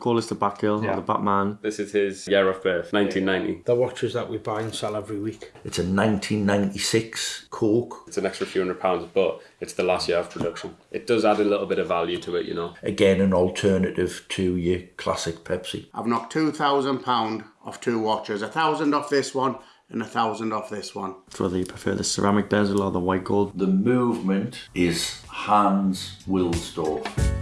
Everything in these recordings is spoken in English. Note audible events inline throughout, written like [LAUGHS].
Call us the Batgirl Yeah. or the Batman. This is his year of birth, 1990. The watches that we buy and sell every week. It's a 1996 Coke. It's an extra few hundred pounds, but it's the last year of production. It does add a little bit of value to it, you know. Again, an alternative to your classic Pepsi. I've knocked two thousand pound off two watches, a thousand off this one and a thousand off this one. It's whether you prefer the ceramic bezel or the white gold. The movement is Hans Wilsdorf.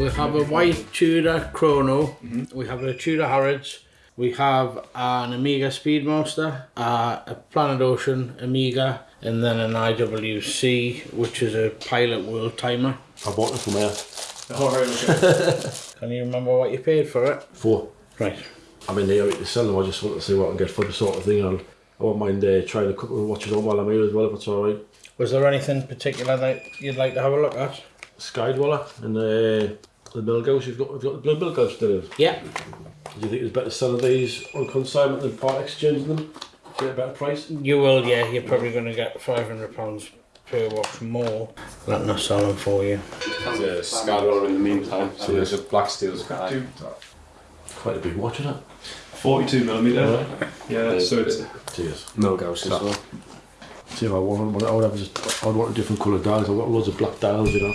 We have a white Tudor Chrono. We have a Tudor Harrods. We have an Omega Speedmaster, uh, a Planet Ocean Omega, and then an IWC, which is a Pilot World Timer. I bought it from here. [LAUGHS] Can you remember what you paid for it? Four. Right. I mean, they to sell them. I just want to see what I can get for the sort of thing. I'll, I won't mind uh, trying a couple of watches on while I'm here as well, if it's all right. Was there anything particular that you'd like to have a look at? Sky Dweller and uh, the Milgauss. You've got, you've got the blue Milgauss still. Do Yeah. Do you think it's better selling these on consignment than part exchanging them? Get a better price? You will, yeah. You're probably going to get £500 per watch more. Letting us sell them for you. There's a Skydweller in the meantime, so there's a Black Steel Sky. Quite a big watch, isn't it? 42 millimeter. Yeah, so it's Cheers. Milgauss as well. See if I want one. I would have just, I would want a different colour dials. I've got loads of black dials, you know.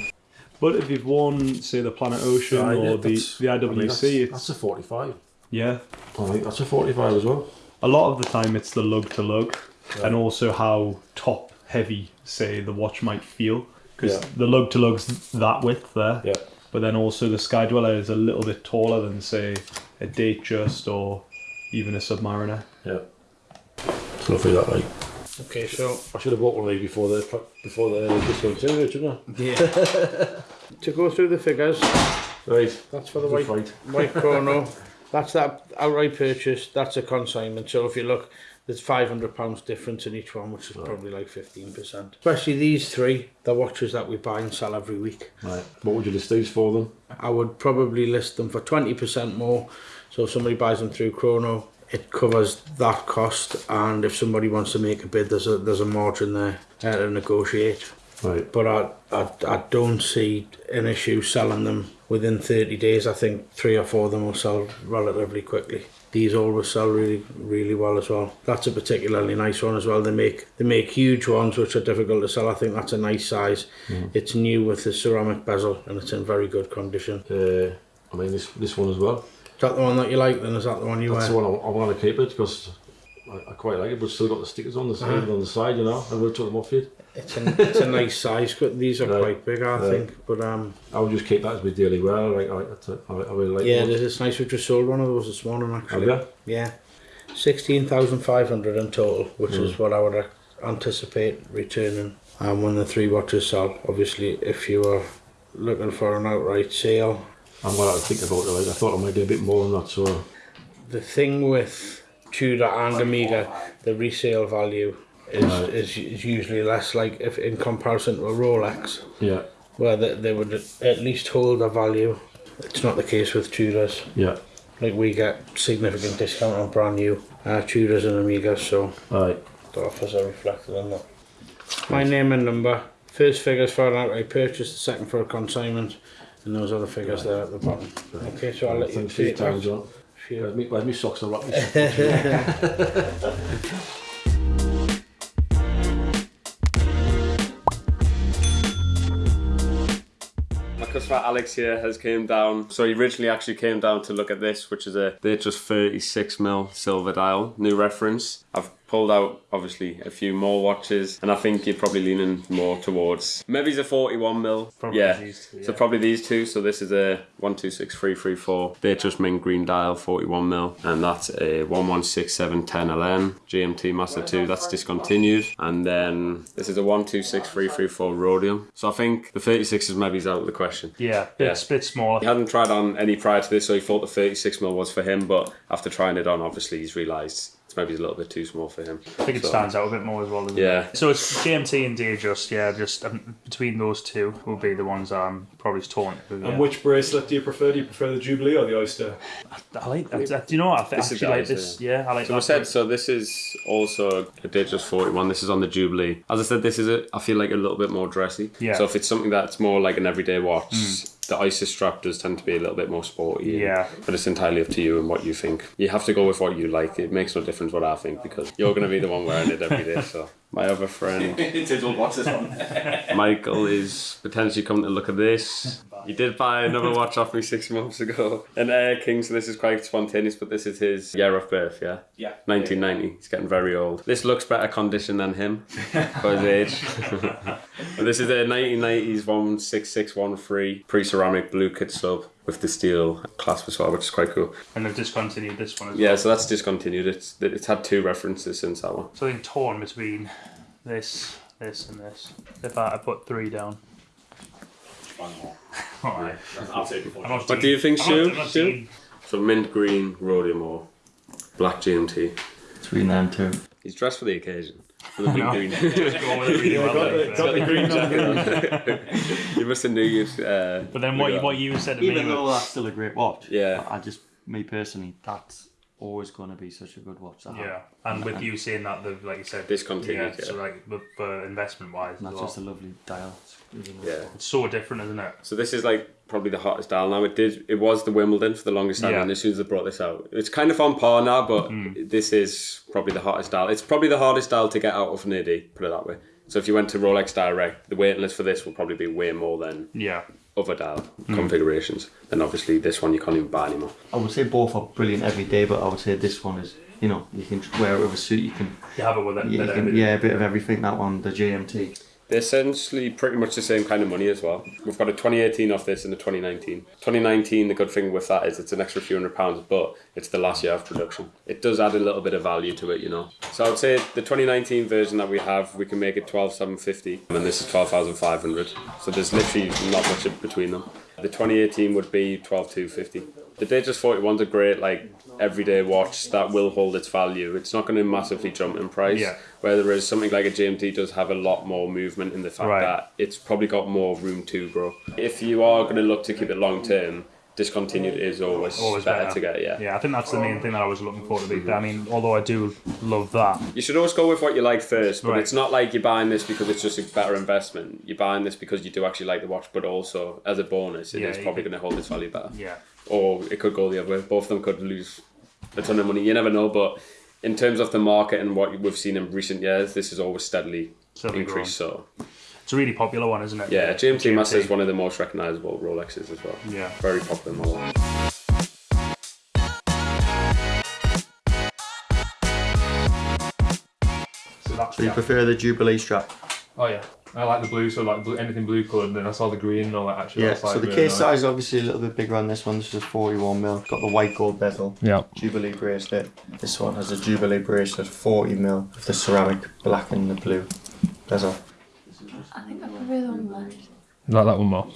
But if you've won, say, the Planet Ocean yeah, or the, the I mean, IWC, that's, it's, that's a 45. yeah. I think that's a 45 as well. A lot of the time it's the lug to lug and also how top heavy, say, the watch might feel. Because Yeah. the lug to lug's that width there. Yeah. But then also the Sky Dweller is a little bit taller than, say, a Datejust or even a Submariner. Yeah. So I'll figure that right. Okay, so I should have bought one of these before the before the uh, disintegrated, shouldn't I? yeah. [LAUGHS] to go through the figures, Right. that's for the white right. white [LAUGHS] chrono. That's that outright purchase. That's a consignment. So if you look, there's five hundred pounds difference in each one, which is probably like fifteen percent. Especially these three, the watches that we buy and sell every week. Right. What would you list these for them? I would probably list them for twenty percent more. So if somebody buys them through Chrono, it covers that cost. And if somebody wants to make a bid, there's a there's a margin there uh, to negotiate. Right. But I, I I don't see an issue selling them within thirty days. I think three or four of them will sell relatively quickly. These always sell really really well as well. That's a particularly nice one as well. They make they make huge ones which are difficult to sell. I think that's a nice size. It's new with the ceramic bezel and it's in very good condition. Uh, I mean this this one as well. Is that the one that you like? Then is that the one you That's wear? the one I, I want to keep it because I, I quite like it, but still got the stickers on the side Uh-huh. on the side. You know, I will took them off it. It's a it's a nice size. but These are Right. quite big, I Right. think. But um, I would just keep that as my daily wear. Like I, that's a- I, I really like. yeah, this is nice. We just sold one of those this morning Have actually. you? Yeah, sixteen thousand five hundred in total, which is what I would uh, anticipate returning. And when the three watches sell, obviously, if you are looking for an outright sale, I'm have to think about it. I thought I might do a bit more than that. So the thing with Tudor and Omega, the resale value is, Right. is, is usually less. Like if in comparison to a Rolex, yeah, where they, they would at least hold a value. It's not the case with Tudors. yeah. Like we get significant discount on brand new uh, Tudors and Omegas, so right. the offers are reflected in that. My name and number. First figures for an outright purchase, the second for a consignment, and those other figures there at the bottom. Okay, so I'll let you Thanks for see your it time, back. John. Sure. Where's me, where's me socks? I'll wrap me socks. [LAUGHS] My customer Alex here has came down. So he originally actually came down to look at this, which is a they're just 36 mil silver dial, new reference. I've pulled out obviously a few more watches, and I think you're probably leaning more towards maybe it's a 41 mil. Probably yeah. these two, So probably these two. So this is a 126334. They're just mint green dial 41 mil, and that's a 116710 LN GMT Master 2. That's discontinued, and then this is a 126334 Rhodium. So I think the 36 is maybe out of the question. Yeah, bit, Yeah. bit smaller. He hadn't tried on any prior to this, so he thought the 36 mil was for him. But after trying it on, obviously he's realised it's maybe a little bit too small for him. I think it So- stands out a bit more as well. Yeah. It? So it's GMT and Datejust. Yeah, just um, between those two will be the ones I'm probably torn. With, yeah. And which bracelet do you prefer? Do you prefer the Jubilee or the Oyster? I like that. Do you know what? I th- This is actually the like Oyster, this. Yeah, I like So that. we said so. This is also a Datejust 41. This is on the Jubilee. As I said, this is a, I feel like a little bit more dressy. Yeah. Mm. So if it's something that's more like an everyday watch, the Isis strap does tend to be a little bit more sporty. Yeah. But it's entirely up to you and what you think. You have to go with what you like. It makes no difference what I think because you're going to be the one wearing it every day. So [LAUGHS] my other friend [LAUGHS] What's this one? Michael is potentially coming to look at this. He did buy another [LAUGHS] watch off me six months ago. An Air King, so this is quite spontaneous, but this is his year of birth, yeah? Yeah. 1990. He's getting very old. This looks better condition than him for his age. [LAUGHS] [LAUGHS] this is a 1990s 16613 pre ceramic blue kit sub with the steel clasp as well, which is quite cool. and they've discontinued this one as Yeah, well. so that's discontinued. It's it's had two references since that one. So I think torn between this, this, and this. If I, I put three down. [LAUGHS] Alright. I'll take it for I'm What do you think, I'm not- Stu? I'm not Stu? team- So mint green rhodium ore, black GMT. Between them two. He's dressed for the occasion. [LAUGHS] For the mint [LAUGHS] green. Just go with it really well. then. Got the green jacket. you must have knew you. Uh, But then what you, what you said to me Even was- though that's still a great watch. Yeah. I just, me personally, that's always going to be such a good watch to have. Yeah, and with you saying that, the like you said, Discontinued, Yeah, so yeah. like but for investment wise, And that's just a lovely dial. yeah. it's so different, isn't it? So this is like probably the hottest dial now. It did. It was the Wimbledon for the longest time, Yeah. and as soon as they brought this out, it's kind of on par now. But hmm. this is probably the hottest dial. It's probably the hardest dial to get out of Niddy. Put it that way. So if you went to Rolex Direct, the waiting list for this will probably be way more than Yeah, other dial hmm. configurations. Then obviously this one you can't even buy anymore. I would say both are brilliant every day, but I would say this one is, you know, you can wear it with a suit, you can, you have it with it. yeah, you can, yeah a bit of everything, that one, the GMT. They're essentially pretty much the same kind of money as well. We've got a 2018 off this and a 2019. 2019, the good thing with that is it's an extra few hundred pounds, but it's the last year of production. It does add a little bit of value to it, you know. So I would say the 2019 version that we have, we can make it 12,750, and this is 12,500. So there's literally not much between them. The 2018 would be 12,250. The Datejust 41's a great like everyday watch that will hold its value. It's not going to massively jump in price. Yeah. Whereas something like a GMT does have a lot more movement in the fact Right. that it's probably got more room to grow. If you are going to look to keep it long term, discontinued is always, always better, better to get. Yeah. Yeah, I think that's the main thing that I was looking for to be. I mean, although I do love that. You should always go with what you like first, but Right. it's not like you're buying this because it's just a better investment. You're buying this because you do actually like the watch, but also as a bonus, it is Yeah, you probably going to hold its value better. Yeah, or it could go the other way. Both of them could lose a ton of money. You never know, but in terms of the market and what we've seen in recent years, this has always steadily Steadily increased. So it's a really popular one, isn't it? yeah, GMT, Master is one of the most recognisable Rolexes as well. Yeah. very popular model. So that's So you prefer the Jubilee strap? Oh yeah, I like the blue. So like blue, anything blue coloured. And then I saw the green and all that. Actually, Yeah, so the really case nice. size is obviously a little bit bigger on this one. This is 41 mil. Got the white gold bezel. Yeah. Jubilee bracelet. This one has a Jubilee bracelet, 40 mil, with the ceramic black and the blue bezel. I think I prefer the one left. You like that one more.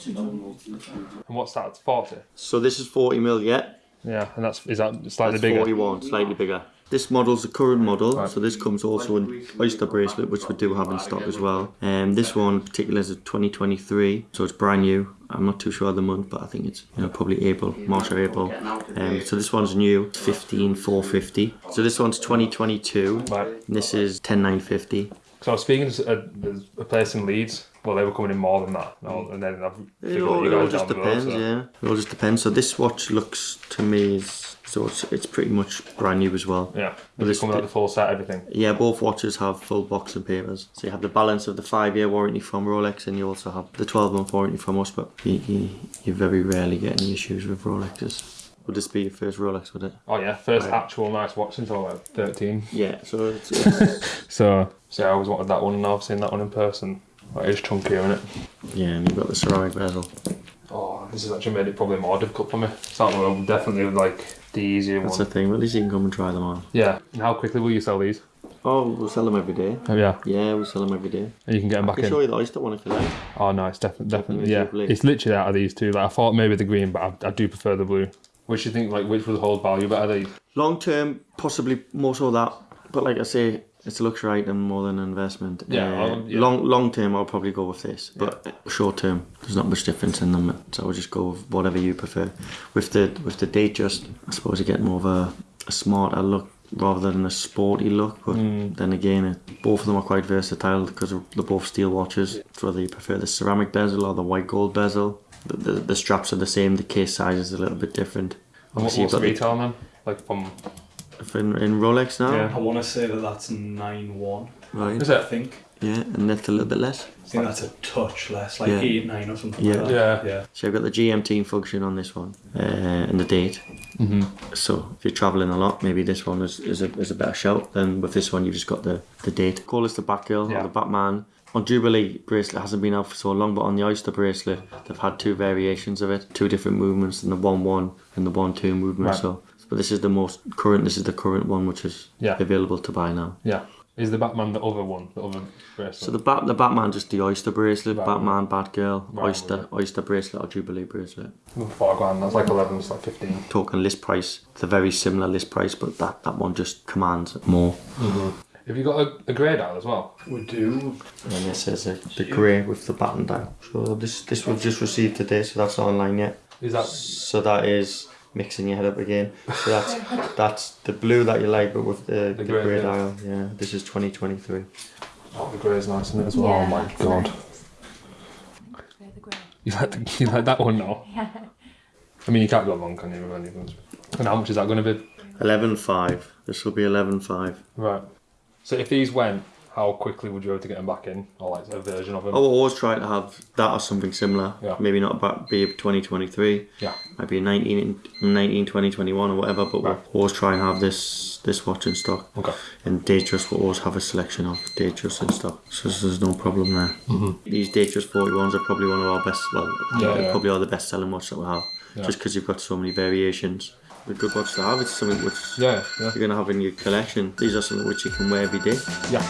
And what's that? It's forty. So this is 40 mil, yeah. Yeah, and that's is that slightly That's bigger. 41, slightly bigger. This model's the current model, so this comes also in Oyster bracelet, which we do have in stock as well. And this one in particular is a 2023, so it's brand new. I'm not too sure of the month, but I think it's you know probably April, March or April. Um, so this one's new, it's 15450. So this one's 2022. Right. And this is 10950. So I was speaking to a, there's a place in Leeds. Well, they were coming in more than that. No, and then I've It figured all, that it all just the road, depends, so- yeah. It all just depends. So this watch looks to me is so it's, it's pretty much brand new as well. Yeah. Well, Does this- it come with like the full set, everything? Yeah, both watches have full box and papers. So you have the balance of the five year warranty from Rolex, and you also have the 12 month warranty from us. But you, you, you very rarely get any issues with Rolexes. Would this be your first Rolex, would it? Oh yeah, first Right. actual nice watch since I was like 13. Yeah, so it's, [LAUGHS] it's So, so I always wanted that one, and now I've seen that one in person. Like, it's chunkier, isn't it? yeah, and you've got the ceramic bezel. Oh, this has actually made it probably more difficult for me. So that one definitely like the easier That's one. the thing. Well, at least you can come and try them on. Yeah. And how quickly will you sell these? Oh, we'll sell them every day. Oh yeah. Yeah, we'll sell them every day. And you can get them I back can in. show you the Oyster one if you like. Oh, nice, definitely, definitely, yeah. Jubilee. It's literally out of these two. Like I thought maybe the green, but I, I do prefer the blue. Which do you think, like, which would hold value better? These? Long term, possibly more so that. But like I say, it's a luxury item more than an investment. Yeah, Uh, yeah. Long long term, I'll probably go with this. But short term, there's not much difference in them. So I'll just go with whatever you prefer. With the with the Datejust, I suppose you get more of a, a smarter look rather than a sporty look. But Hmm. then again, it, both of them are quite versatile because they're both steel watches. So whether you prefer the ceramic bezel or the white gold bezel, the, the, the straps are the same. The case size is a little bit different. And what, what's the retail then? Like from the- in, in Rolex now. Yeah. I want to say that that's nine one. Right. Is I think. Yeah, and that's a little bit less. I think that's a touch less, like Yeah. eight nine or something. Yeah. Like that. Yeah. Yeah. So I've got the GMT function on this one uh, and the date. Mm-hmm. So if you're travelling a lot, maybe this one is, is, a, is a better shout. Then with this one, you've just got the, the date. Call us the Batgirl Yeah. or the Batman. On Jubilee bracelet hasn't been out for so long, but on the Oyster bracelet, they've had two variations of it, two different movements, and the one one and the one two movement. Right. So, but this is the most current. This is the current one, which is Yeah. available to buy now. Yeah. Is the Batman the other one? The other bracelet? So the bat, the Batman, just the Oyster bracelet, Right. Batman, Batgirl, Right, Oyster, right. Oyster bracelet or Jubilee bracelet. Four grand. That's like eleven. It's like fifteen. talking list price. It's a very similar list price, but that, that one just commands more. Mm-hmm. Have you got a, a grey dial as well? We do. And this is the, the grey with the button dial. So this this we've just received today, so that's not online yet. Is that So that is mixing your head up again. So [LAUGHS] that's that's the blue that you like, but with the, the, grey, grey yeah. dial. Yeah, this is 2023. oh, the grey is nice in it as well? Yeah, oh my god. nice. Grey the grey. You like the, you like that one now? [LAUGHS] Yeah. I mean, you can't go wrong, can you? With anything? And how much is that going to be? 11.5. This will be 11.5. Right. So if these went, how quickly would you be able to get them back in, or like a version of them? I will always try to have that or something similar. Yeah. Maybe not about be 2023. Yeah. Might be 19, 19 20, 21 or whatever, but Right. we'll always try and have this this watch in stock. Okay. And Datejust will always have a selection of Datejust in stock, so there's no problem there. Mm-hmm. These Datejust 41s are probably one of our best, well, Yeah, yeah. probably are the best selling watch that we have, just because you've got so many variations. A good watch to have, it's something which Yeah, yeah, you're going to have in your collection. These are something which you can wear every day. yeah.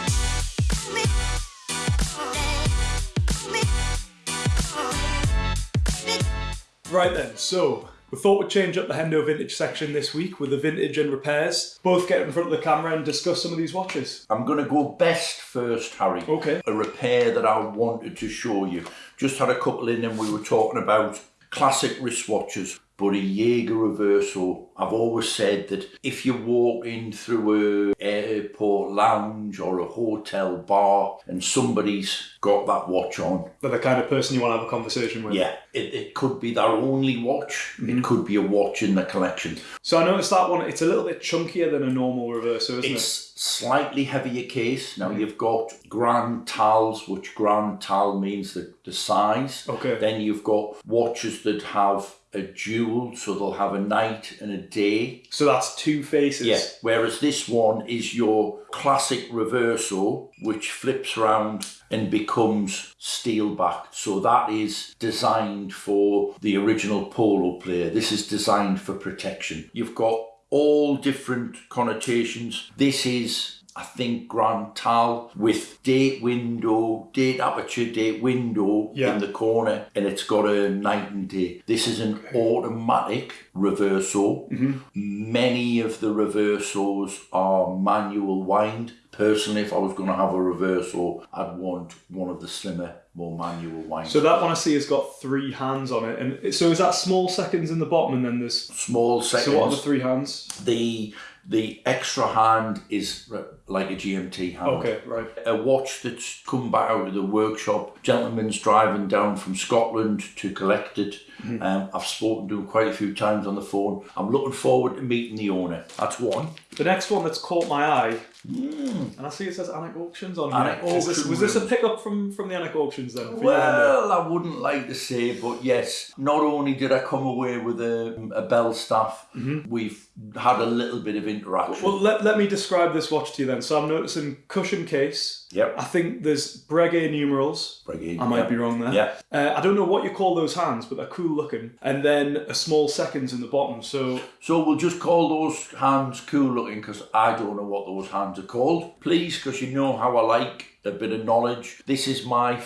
Right then, so we thought we'd change up the Hendo Vintage section this week with the vintage and repairs. Both get in front of the camera and discuss some of these watches. I'm going to go best first, Harry. Okay. A repair that I wanted to show you. Just had a couple in and we were talking about classic wristwatches. But a Jaeger Reverso, I've always said that if you walk in through a airport lounge or a hotel bar and somebody's got that watch on, They're the kind of person you want to have a conversation with. yeah, it, it could be their only watch. It mm-hmm. could be a watch in the collection. So I noticed that one, it's a little bit chunkier than a normal Reverso, isn't It's slightly heavier case. Now mm-hmm. you've got Grande Tailles, which Grande Taille means the, the size. Okay. Then you've got watches that have a dual, so they'll have a night and a day. So that's two faces. Yeah. Whereas this one is your classic Reverso, which flips around and becomes steel backed. So that is designed for the original polo player. This is designed for protection. You've got all different connotations. This is I think Grande Taille with date window, date aperture, date window Yeah. in the corner, and it's got a night and day. This is an automatic reverso. Mm-hmm. Many of the Reversos are manual wind. Personally, if I was going to have a Reverso, I'd want one of the slimmer, more manual winds. So that one I see has got three hands on it. And so is that small seconds in the bottom and then there's... Small seconds. So what are the three hands? the the extra hand is like a GMT hand. Okay, right. A watch that's come back out of the workshop. Gentleman's driving down from Scotland to collect it. Mm-hmm. Um, I've spoken to him quite a few times on the phone. I'm looking forward to meeting the owner. That's one. The next one that's caught my eye, and I see it says Anik Auctions on here. Anik Was this, was this a pickup from, from the Anik Auctions then? Well, I wouldn't like to say, but yes, not only did I come away with a, a bell staff, we've had a little bit of interaction. Well, let, let me describe this watch to you then. So I'm noticing cushion case. Yep. I think there's Breguet numerals. Breguet, I might yeah. be wrong there. Yeah. Uh, I don't know what you call those hands, but they're cool looking. And then a small seconds in the bottom. So So we'll just call those hands cool looking because I don't know what those hands are called. Please, because you know how I like a bit of knowledge. This is my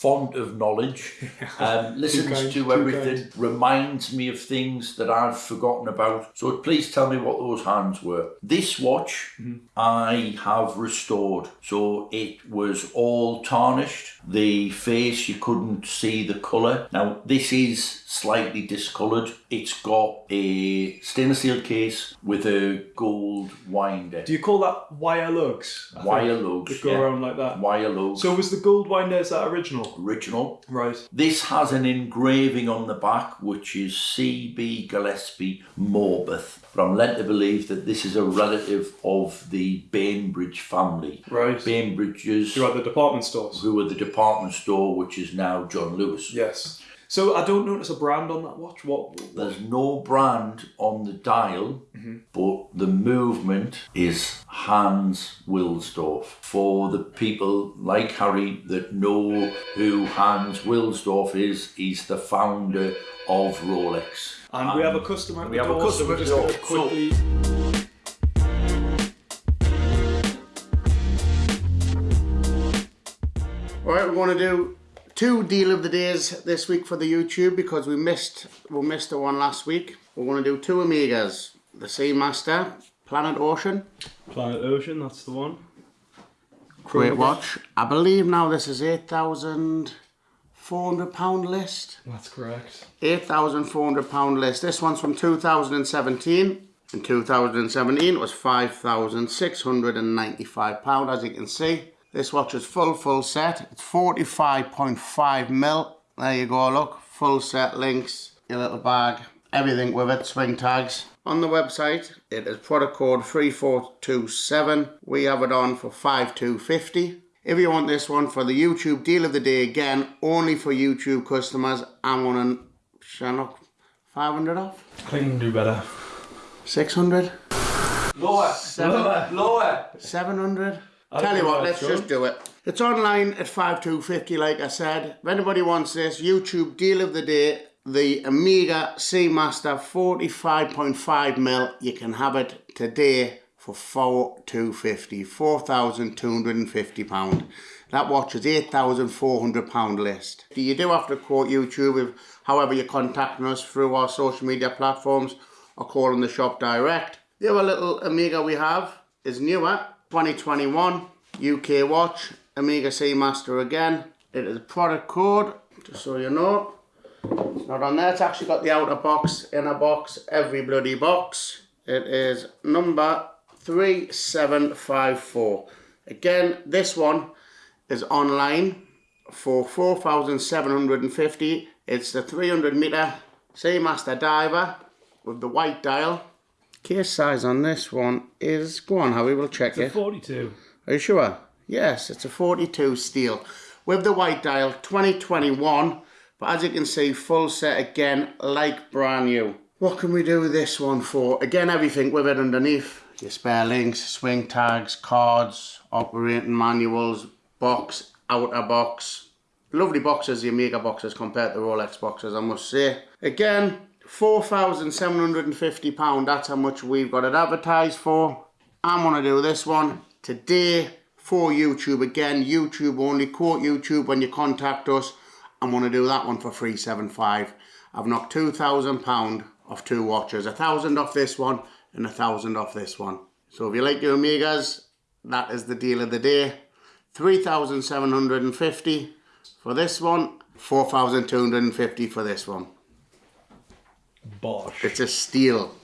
font of knowledge, [LAUGHS] um, listens kind, to everything, reminds me of things that I've forgotten about. So please tell me what those hands were. This watch I have restored. So it was all tarnished. The face, you couldn't see the colour. Now, this is slightly discoloured. It's got a stainless steel case with a gold winder. Do you call that wire lugs? I Wire think, lugs, That go yeah. around like that. Wire lugs. So was the gold winder, is that original? original. Right. This has an engraving on the back which is C.B. Gillespie Morpeth. But I'm led to believe that this is a relative of the Bainbridge family. Right. Bainbridges, You're the department stores. who were the department store which is now John Lewis. Yes. So I don't notice a brand on that watch. What? There's no brand on the dial, mm-hmm. but the movement is Hans Wilsdorf. For the people like Harry that know who Hans Wilsdorf is, he's the founder of Rolex. And we have a customer we have a door, so we're customer just at going the to door. quickly. All right, we're going to do two deal of the days this week for the YouTube because we missed we missed the one last week. We're going to do two Omegas, the Seamaster, Planet Ocean, Planet Ocean, that's the one. great watch. I believe now this is eight thousand four hundred pound list. That's correct. Eight thousand four hundred pound list. This one's from two thousand and seventeen. In 2017 it was £5,695 as you can see. This watch is full full set. It's 45.5 mil. There you go, look. Full set links, your little bag, everything with it, swing tags. On the website, it is product code 3427. We have it on for 5250. If you want this one for the YouTube deal of the day again, only for YouTube customers, I'm on Shannock 500 off. I think we can do better. 600? Lower, Seven? lower. 700? I Tell you what, let's just do it. It's online at 5250 like I said. If anybody wants this, YouTube deal of the day, the Omega Seamaster 45.5 mil, you can have it today for 4250 4,250 pound. That watch is 8,400 pound list. You do have to quote YouTube if however you're contacting us through our social media platforms or calling the shop direct. The other little Omega we have is newer, 2021 UK watch, Omega Seamaster again. It is product code, just so you know. It's not on there, it's actually got the outer box, inner box, every bloody box. It is number 3754. Again, this one is online for 4,750. It's the 300 meter Seamaster diver with the white dial. Case size on this one is, go on Harry, we'll check it. 42. Are you sure? Yes, it's a 42 steel with the white dial 2021 but as you can see full set again like brand new. What can we do this one for? Again everything with it underneath. Your spare links, swing tags, cards, operating manuals, box, outer box. Lovely boxes, the Omega boxes compared to Rolex boxes I must say. Again, £4,750, that's how much we've got it advertised for. I'm going to do this one today for YouTube again. YouTube only, quote YouTube when you contact us. I'm going to do that one for 375 I've knocked £2,000 off two watches. A thousand off this one and a thousand off this one. So if you like your Omegas, that is the deal of the day. 3,750 for this one, 4,250 for this one. Bosh. It's a steal.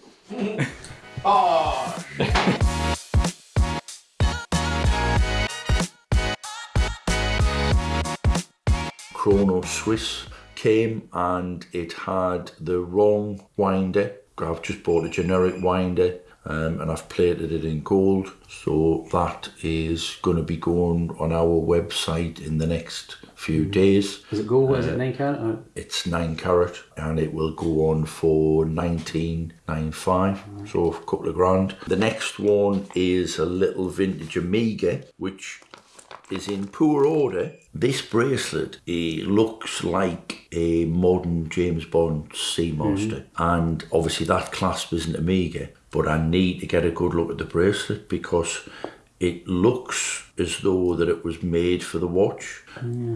Chrono Swiss came and it had the wrong winder. I've just bought a generic winder um, and I've plated it in gold. So that is going to be going on our website in the next few mm-hmm. days. Is it gold? What is it? Uh, nine carat? Or- It's nine carat and it will go on for 1995, mm-hmm. so a couple of grand. The next one is a little vintage Omega, which is in poor order. This bracelet it looks like a modern James Bond sea Seamaster, mm-hmm. and obviously that clasp isn't Omega. But I need to get a good look at the bracelet because It looks as though that it was made for the watch.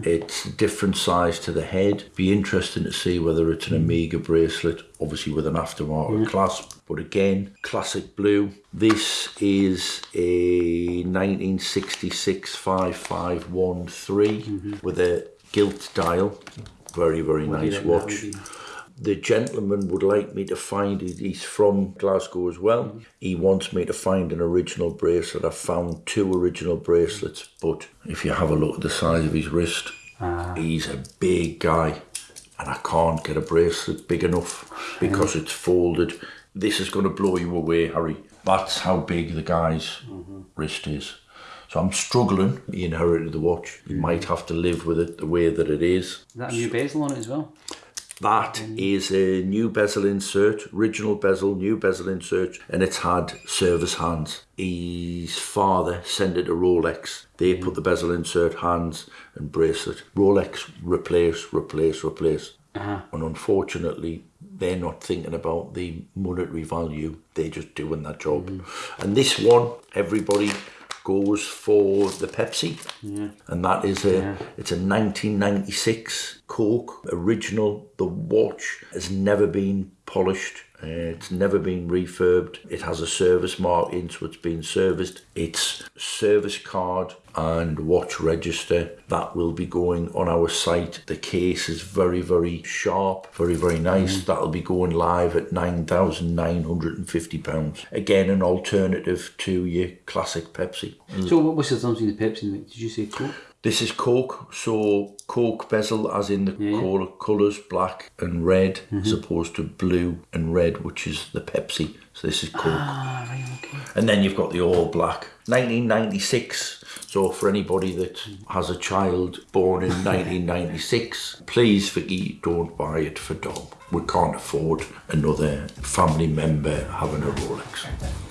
It's a different size to the head. Be interesting to see whether it's an Omega bracelet, obviously with an aftermarket clasp. But again, classic blue. This is a 1966 5513 with a gilt dial. Very, very nice watch. The gentleman would like me to find it. He's from Glasgow as well. Mm-hmm. He wants me to find an original bracelet. I've found two original bracelets, but if you have a look at the size of his wrist, ah. he's a big guy, and I can't get a bracelet big enough because it's folded. This is going to blow you away, Harry. That's how big the guy's mm-hmm. wrist is. So I'm struggling. He inherited the watch. You mm-hmm. might have to live with it the way that it is. Is that a new bezel on it as well? That is a new bezel insert, original bezel, new bezel insert, and it's had service hands. His father sent it to Rolex. They mm-hmm. put the bezel insert, hands, and bracelet. Rolex replace, replace, replace. Uh-huh. And unfortunately, they're not thinking about the monetary value. They're just doing that job. Mm-hmm. And this one, everybody goes for the Pepsi, and that is a it's a 1996 Coke original. The watch has never been polished. Uh, it's never been refurbed. It has a service mark in, so it's been serviced. Its service card and watch register that will be going on our site. The case is very, very sharp, very, very nice. Mm. That'll be going live at nine thousand nine hundred and fifty pounds. Again, an alternative to your classic Pepsi. Mm. So what was the between the Pepsi did you say Coke? This is Coke, so Coke bezel as in the colour, colours black and red mm-hmm. as opposed to blue and red, which is the Pepsi. So this is Coke. Ah, and then you've got the all black. 1996. So for anybody that has a child born in 1996, please forget don't buy it for Dom. We can't afford another family member having a Rolex.